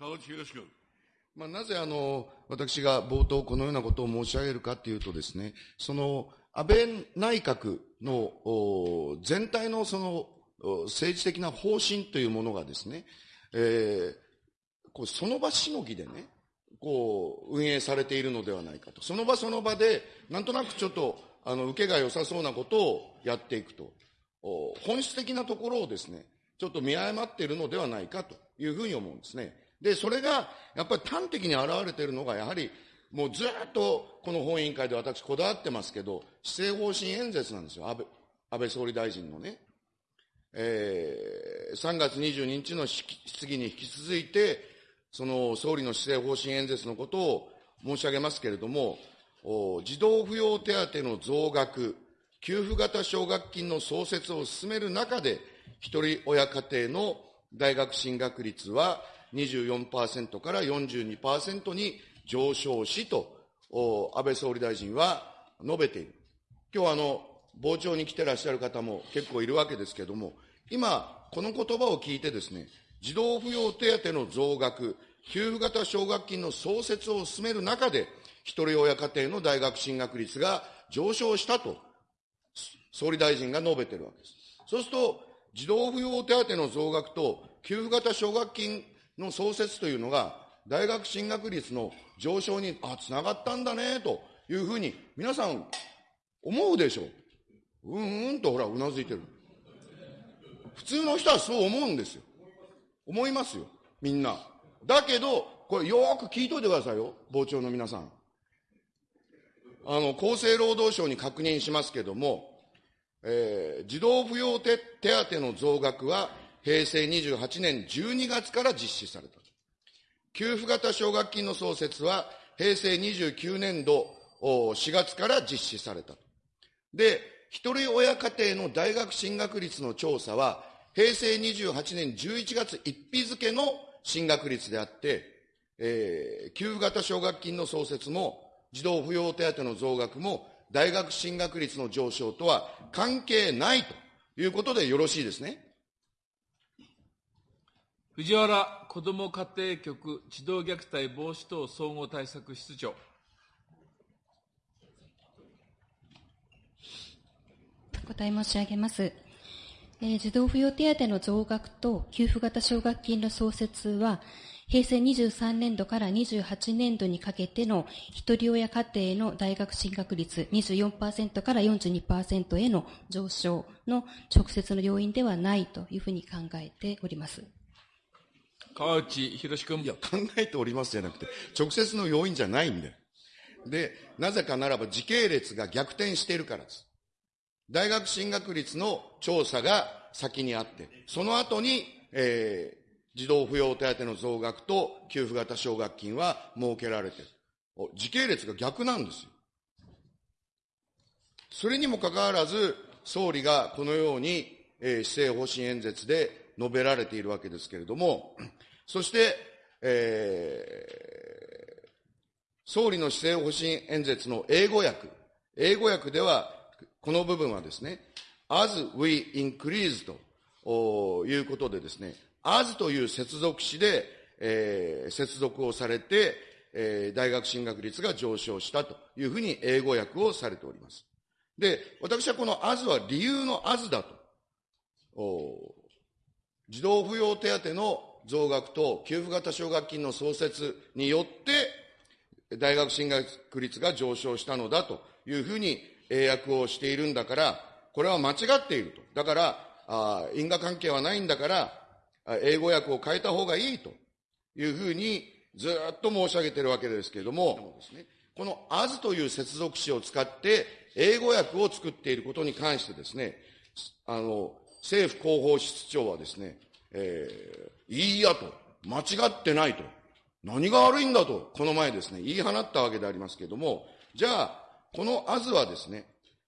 川内博君。まあ、なぜあの、私が冒頭このようなことを申し上げるかというとですね、その、安倍内閣の全体のその政治的な方針というものがですね、えー、こうその場しのぎでね、こう運営されているのではないかと。その場その場で、なんとなくちょっと、あの、受けが良さそうなことをやっていくと。本質的なところをですね、ちょっと見誤っているのではないかというふうに思うんですね。で、それが、やっぱり端的に現れているのが、やはり、もうずっとこの本委員会で私こだわってますけど、施政方針演説なんですよ、安倍安倍総理大臣のね。えー、3月22日の質疑に引き続いて、その総理の施政方針演説のことを申し上げますけれども、児童扶養手当の増額、給付型奨学金の創設を進める中で、一人親家庭の大学進学率は24%から42%に上昇しと、安倍総理大臣は述べている。今日あの、傍聴に来てらっしゃる方も結構いるわけですけれども、今、この言葉を聞いてですね、児童扶養手当の増額、給付型奨学金の創設を進める中で、一人親家庭の大学進学率が上昇したと、総理大臣が述べているわけです。そうすると、児童扶養手当の増額と給付型奨学金の創設というのが、大学進学率の上昇に、あ、つながったんだね、というふうに、皆さん、思うでしょう。うんうんと、ほら、うなずいてる。普通の人はそう思うんですよ。思いますよ。みんな。だけど、これよく聞いといてくださいよ。傍聴の皆さん。あの、厚生労働省に確認しますけども、えー、児童扶養手当の増額は平成28年12月から実施された。給付型奨学金の創設は平成29年度4月から実施された。で、一人親家庭の大学進学率の調査は平成28年11月1日付の進学率であって、えー、給付型奨学金の創設も児童扶養手当の増額も大学進学率の上昇とは関係ないということでよろしいですね。藤原子ども家庭局児童虐待防止等総合対策室長。お答え申し上げます。えー、児童扶養手当の増額と給付型奨学金の創設は、平成23年度から28年度にかけての一人親家庭の大学進学率24%から42%への上昇の直接の要因ではないというふうに考えております。川内博君。いや、考えておりますじゃなくて、直接の要因じゃないんだよ。で、なぜかならば時系列が逆転しているからです。大学進学率の調査が先にあって、その後に、え児童扶養手当の増額と給付型奨学金は設けられてる。時系列が逆なんですよ。それにもかかわらず、総理がこのように、えー、施政方針演説で述べられているわけですけれども、そして、えー、総理の施政方針演説の英語訳、英語訳では、この部分はですね、as we increase ということでですね、as という接続詞で、えー、接続をされて、えー、大学進学率が上昇したというふうに英語訳をされております。で、私はこの as は理由の as だと。児童扶養手当の増額と給付型奨学金の創設によって、大学進学率が上昇したのだというふうに英訳をしているんだから、これは間違っていると。だから、あ因果関係はないんだから、英語訳を変えた方がいいというふうにずっと申し上げているわけですけれども、この as という接続詞を使って英語訳を作っていることに関してですね、あの、政府広報室長はですね、えー、いいやと、間違ってないと、何が悪いんだと、この前ですね、言い放ったわけでありますけれども、じゃあ、この as はですね、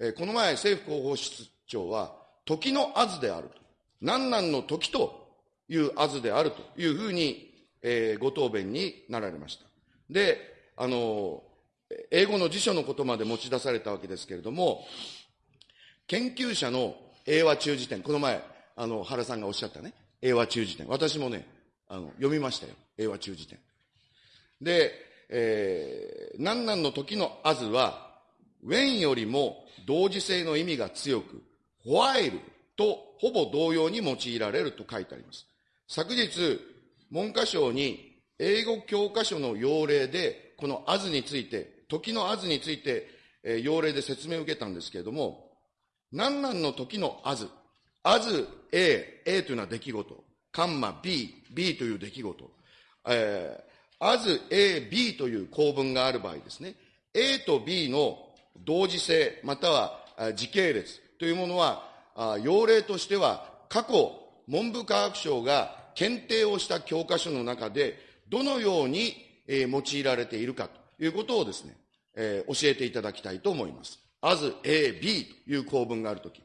えー、この前政府広報室長は、時の as であると。何々の時というあずであると。いうふうに、えー、ご答弁になられました。で、あの、英語の辞書のことまで持ち出されたわけですけれども、研究者の英和中辞典、この前、あの、原さんがおっしゃったね、英和中辞典。私もね、あの読みましたよ。英和中辞典。で、えー、何々の時のあずは、when よりも同時性の意味が強く、while とほぼ同様に用いられると書いてあります。昨日、文科省に英語教科書の要例で、この as について、時の as について、えー、要例で説明を受けたんですけれども、何々の時の as、as A、A というのは出来事、カンマ B、B という出来事、えー、as A、B という構文がある場合ですね、A と B の同時性、または時系列というものは、要例としては過去、文部科学省が検定をした教科書の中で、どのように、用いられているかということをですね、えー、教えていただきたいと思います。as A, B という構文があるとき。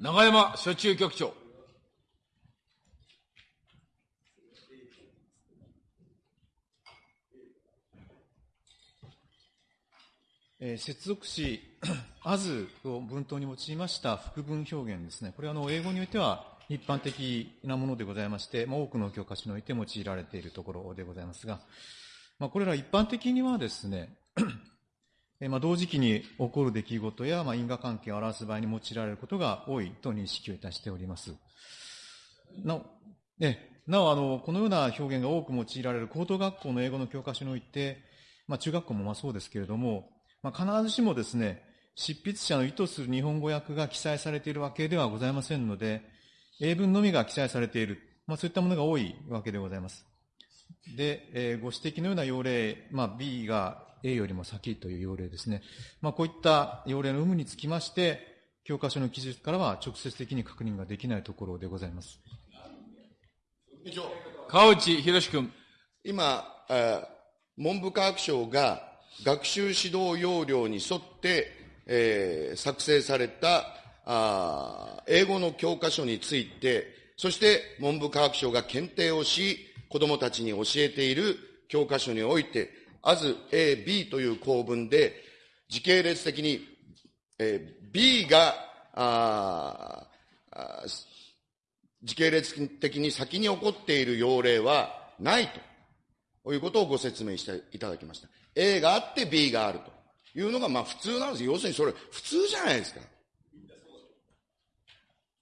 永山所中局長。えー、接続詞、as を文頭に用いました副文表現ですね。これはあの英語においては一般的なものでございまして、まあ、多くの教科書において用いられているところでございますが、まあ、これら一般的にはですね、まあ、同時期に起こる出来事や、まあ、因果関係を表す場合に用いられることが多いと認識をいたしております。なお、えなおあの、このような表現が多く用いられる高等学校の英語の教科書において、まあ、中学校もまあそうですけれども、まあ、必ずしもですね、執筆者の意図する日本語訳が記載されているわけではございませんので、英文のみが記載されている、まあ、そういったものが多いわけでございます。で、えー、ご指摘のような要例、まあ、B が A よりも先という要例ですね。まあ、こういった要例の有無につきまして、教科書の記述からは直接的に確認ができないところでございます。川内博君。今、文部科学省が学習指導要領に沿って、えー、作成されたあ英語の教科書について、そして文部科学省が検定をし、子供たちに教えている教科書において、as A, B という構文で、時系列的に、えー、B が、ああ時系列的に先に起こっている要例はないということをご説明していただきました。A があって B があるというのが、まあ普通なんですよ。要するにそれ普通じゃないですか。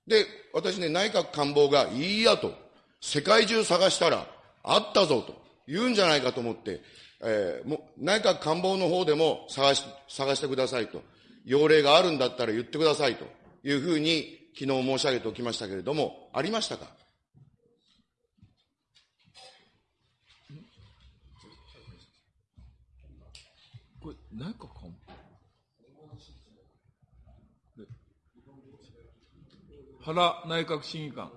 で、私ね、内閣官房がいいやと、世界中探したらあったぞと言うんじゃないかと思って、えー、も内閣官房の方でも探し、探してくださいと。要例があるんだったら言ってくださいというふうに昨日申し上げておきましたけれども、ありましたか？これ、内閣官原内閣審議官。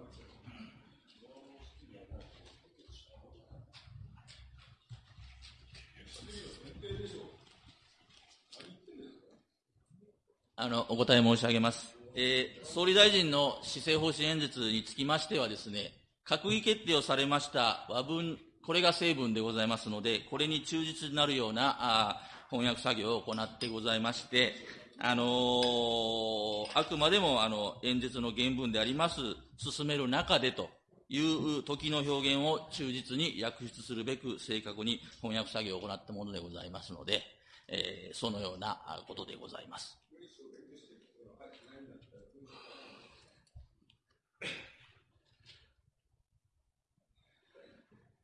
あの、お答え申し上げます。えー、総理大臣の施政方針演説につきましてはですね、閣議決定をされました和文、これが成文でございますので、これに忠実になるようなあ翻訳作業を行ってございまして、あのー、あくまでもあの演説の原文であります、進める中でという時の表現を忠実に訳出するべく正確に翻訳作業を行ったものでございますので、えー、そのようなことでございます。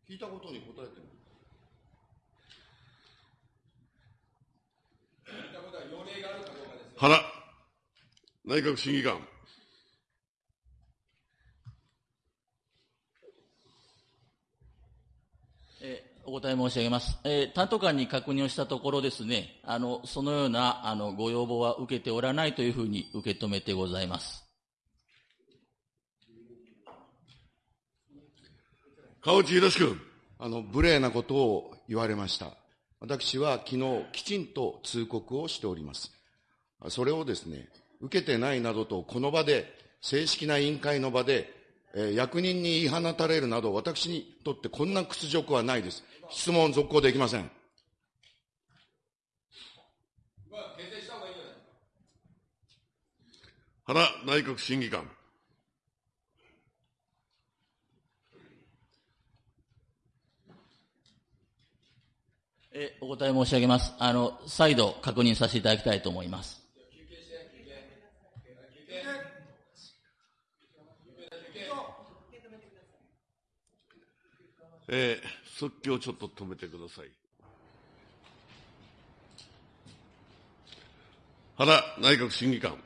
聞いたことに答えてる。原内閣審議官。お答え申し上げます。えー、担当官に確認をしたところですね、あの、そのような、あの、ご要望は受けておらないというふうに受け止めてございます。川内宏君。あの、無礼なことを言われました。私は昨日きちんと通告をしております。それをですね、受けてないなどと、この場で、正式な委員会の場で、えー、役人に言い放たれるなど、私にとってこんな屈辱はないです。質問続行できません。原内閣審議官。えお答え申し上げます。あの、再度確認させていただきたいと思います。えー、即興ちょっと止めてください。原内閣審議官。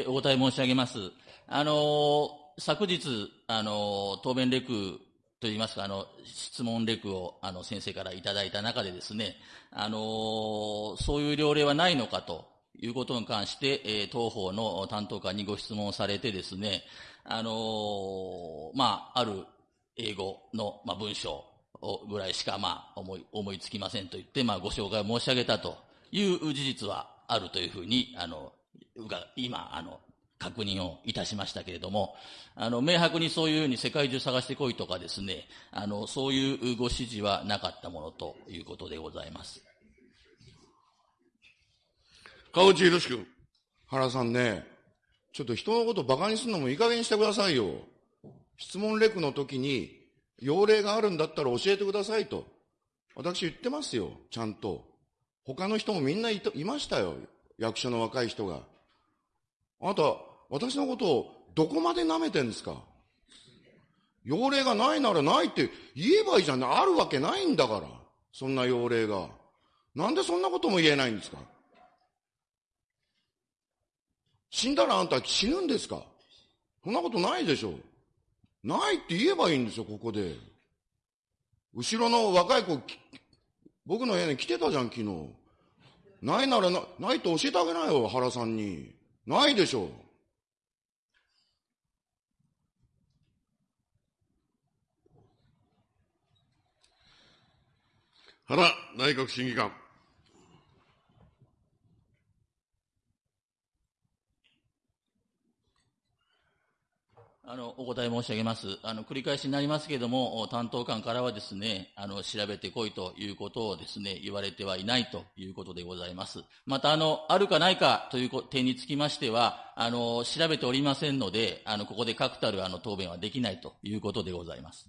え、お答え申し上げます。あの、昨日、あの、答弁レクといいますか、あの、質問レクを、あの、先生からいただいた中でですね、あのそういう条例はないのかということに関して、えー、当方の担当官にご質問されてですね、あのまあ、ある英語の、まあ、文章ぐらいしか、まあ、思い、思いつきませんと言って、まあ、ご紹介を申し上げたという事実はあるというふうに、あの、が今、あの、確認をいたしましたけれども、あの、明白にそういうふうに世界中探してこいとかですね、あの、そういうご指示はなかったものということでございます。川内宏君。原さんね、ちょっと人のこと馬鹿にするのもいい加減にしてくださいよ。質問レクの時に、要例があるんだったら教えてくださいと。私言ってますよ、ちゃんと。他の人もみんないいましたよ、役所の若い人が。あなた、私のことをどこまで舐めてんですか？要例がないならないって言えばいいじゃん。あるわけないんだから。そんな要例が。なんでそんなことも言えないんですか？死んだらあんた死ぬんですか？そんなことないでしょ。ないって言えばいいんですよ、ここで。後ろの若い子、僕の部屋に来てたじゃん、昨日。ないならな、ないと教えてあげないよ、原さんに。ないでしょう。原内閣審議官。あの、お答え申し上げます。あの、繰り返しになりますけれども、担当官からはですね、あの、調べてこいということをですね、言われてはいないということでございます。また、あの、あるかないかという点につきましては、あの、調べておりませんので、あの、ここで確たる、あの、答弁はできないということでございます。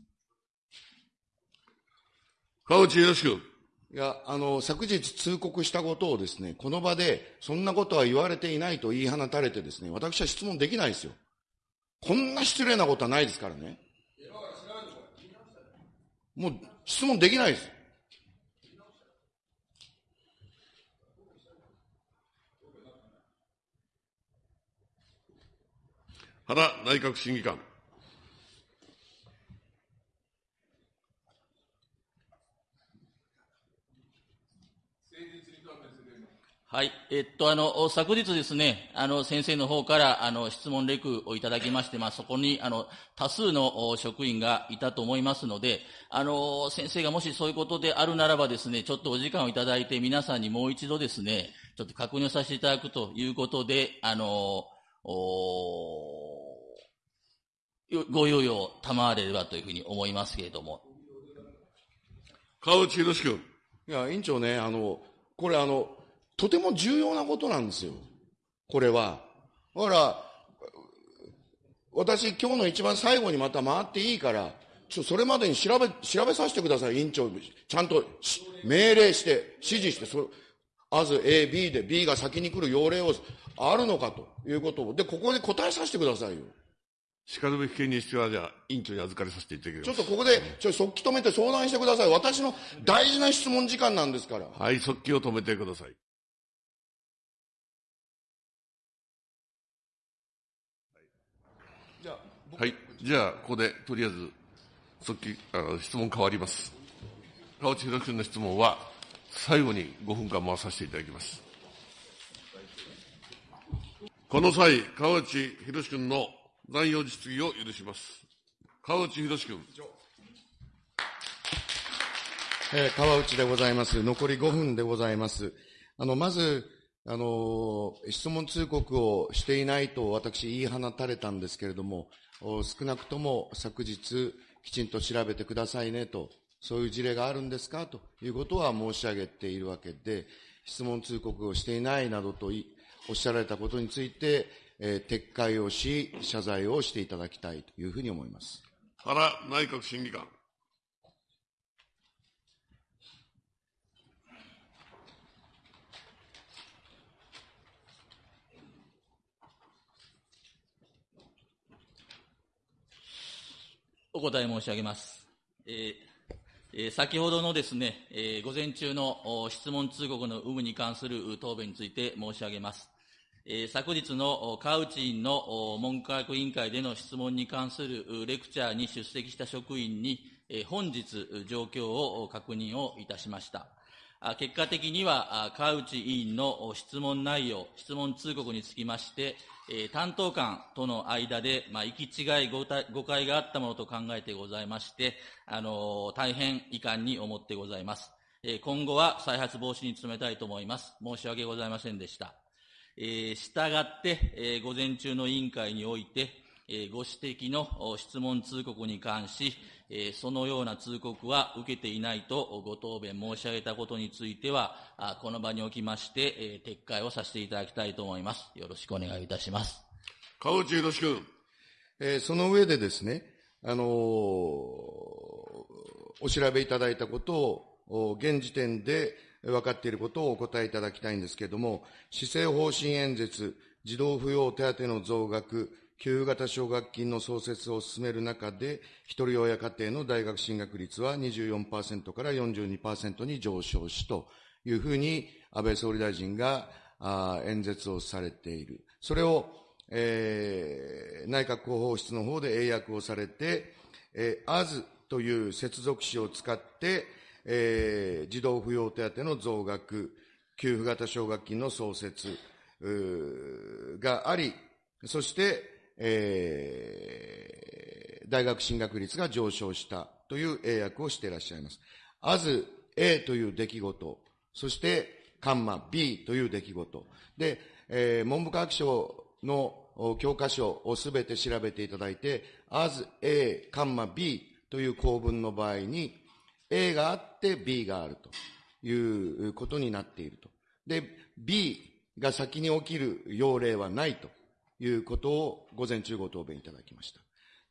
川内義君。いや、あの、昨日通告したことをですね、この場で、そんなことは言われていないと言い放たれてですね、私は質問できないですよ。こんな失礼なことはないですからね。もう質問できないです。原内閣審議官。はい。えっと、あの、昨日ですね、あの、先生の方から、あの、質問レクをいただきまして、まあ、そこに、あの、多数の職員がいたと思いますので、あの、先生がもしそういうことであるならばですね、ちょっとお時間をいただいて、皆さんにもう一度ですね、ちょっと確認させていただくということで、あの、おご猶予を賜れればというふうに思いますけれども。川内宏君。いや、委員長ね、あの、これあの、とても重要なことなんですよ。これは。だから、私今日の一番最後にまた回っていいから、ちょ、それまでに調べ、調べさせてください、委員長。ちゃんと命令して、指示して、そあず A、B で B が先に来る要例をあるのかということを。で、ここで答えさせてくださいよ。しかるべき権利必要は、じゃあ、委員長に預かりさせていただきます。ちょっとここで、ちょ、速記止めて相談してください。私の大事な質問時間なんですから。はい、速記を止めてください。はい。じゃあ、ここで、とりあえず、即帰、あ、質問変わります。川内宏君の質問は、最後に5分間回させていただきます。この際、川内宏君の残余質疑を許します。川内宏君。えー、川内でございます。残り5分でございます。あの、まず、あの、質問通告をしていないと私言い放たれたんですけれども、少なくとも昨日きちんと調べてくださいねと、そういう事例があるんですかということは申し上げているわけで、質問通告をしていないなどとおっしゃられたことについて、えー撤回をし、謝罪をしていただきたいというふうに思います。原内閣審議官。お答え申し上げます。えー先ほどのですね、え午前中の質問通告の有無に関する答弁について申し上げます。え昨日の川内委員の文科学委員会での質問に関するレクチャーに出席した職員に、え本日状況を確認をいたしました。結果的には、あ川内委員の質問内容、質問通告につきまして、担当官との間で、まあ、行き違い、誤解があったものと考えてございまして、あの大変遺憾に思ってございます。今後は再発防止に努めたいと思います。申し訳ございませんでした。え、したがって、え午前中の委員会において、ご指摘のお質問通告に関し、えーそのような通告は受けていないとご答弁申し上げたことについては、あこの場におきまして、えー撤回をさせていただきたいと思います。よろしくお願いいたします。川内博君。えーその上でですね、あのーお調べいただいたことを、お現時点で分かっていることをお答えいただきたいんですけれども、施政方針演説、児童扶養手当の増額、給付型奨学金の創設を進める中で、一人親家庭の大学進学率は24%から42%に上昇しというふうに、安倍総理大臣が演説をされている。それを、えー内閣広報室の方で英訳をされて、えー、as という接続詞を使って、えー児童扶養手当の増額、給付型奨学金の創設があり、そして、えー大学進学率が上昇したという英訳をしていらっしゃいます。as A という出来事、そして、カンマ B という出来事。で、えー文部科学省の教科書をすべて調べていただいて、as A、カンマ B という構文の場合に、A があって B があるということになっていると。で、B が先に起きる要例はないということを午前中ご答弁いただきました。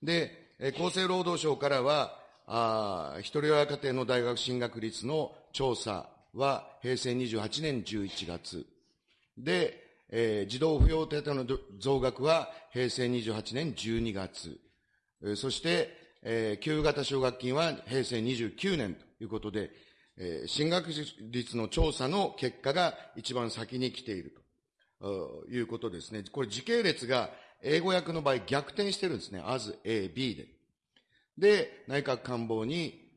で、厚生労働省からは、あ一人親家庭の大学進学率の調査は平成28年11月。で、えー児童扶養手当の増額は平成28年12月。そして、えー給付型奨学金は平成29年ということで、えー進学率の調査の結果が一番先に来ているということですね。これ時系列が英語訳の場合逆転してるんですね。as A, B で。で、内閣官房に、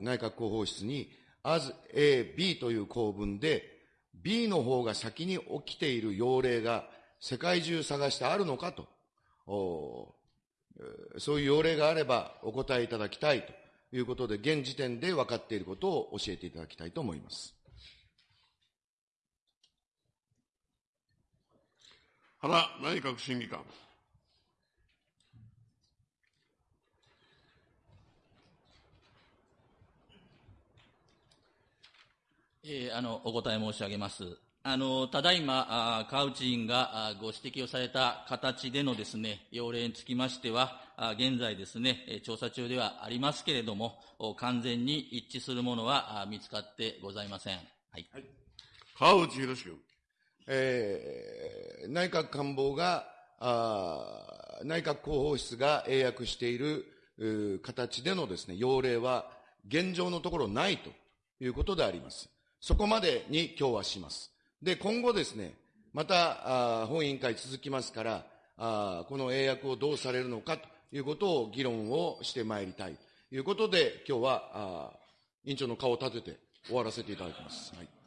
内閣広報室に、as A, B という構文で、B の方が先に起きている要例が世界中探してあるのかと、そういう要例があればお答えいただきたいということで、現時点で分かっていることを教えていただきたいと思います。原内閣審議官。えーあの、お答え申し上げます。あの、ただいま、あー川内委員があーご指摘をされた形でのですね、要例につきましては、あー現在ですね、えー調査中ではありますけれども、お完全に一致するものはあー見つかってございません。はい。川内博君。えー内閣官房が、あ内閣広報室が英訳している形でのですね、要例は現状のところないということであります。そこまでに今日はします。で、今後ですね、また、あ本委員会続きますから、あこの英訳をどうされるのかということを議論をしてまいりたいということで、今日は、あ委員長の顔を立てて終わらせていただきます。はい